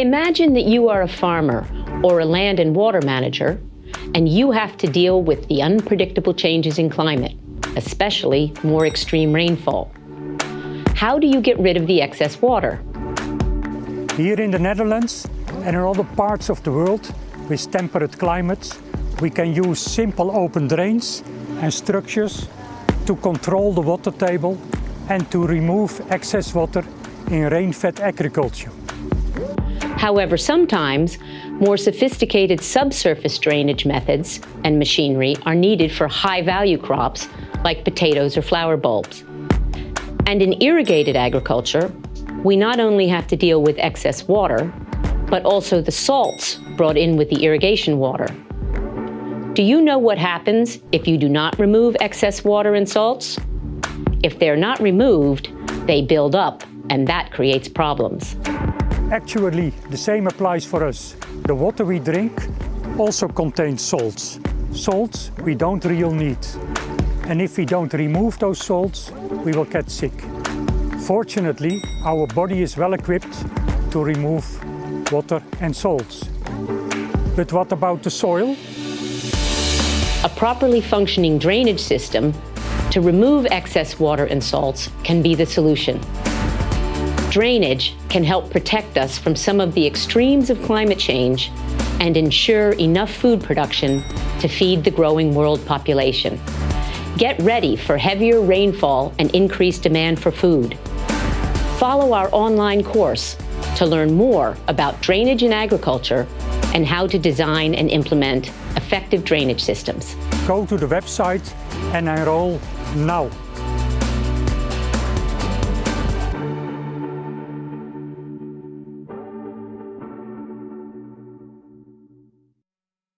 Imagine that you are a farmer or a land and water manager, and you have to deal with the unpredictable changes in climate, especially more extreme rainfall. How do you get rid of the excess water? Here in the Netherlands and in other parts of the world with temperate climates, we can use simple open drains and structures to control the water table and to remove excess water in rain-fed agriculture. However, sometimes more sophisticated subsurface drainage methods and machinery are needed for high-value crops like potatoes or flower bulbs. And in irrigated agriculture, we not only have to deal with excess water, but also the salts brought in with the irrigation water. Do you know what happens if you do not remove excess water and salts? If they're not removed, they build up, and that creates problems. Actually, the same applies for us. The water we drink also contains salts. Salts we don't really need. And if we don't remove those salts, we will get sick. Fortunately, our body is well equipped to remove water and salts. But what about the soil? A properly functioning drainage system to remove excess water and salts can be the solution. Drainage can help protect us from some of the extremes of climate change and ensure enough food production to feed the growing world population. Get ready for heavier rainfall and increased demand for food. Follow our online course to learn more about drainage in agriculture and how to design and implement effective drainage systems. Go to the website and enroll now.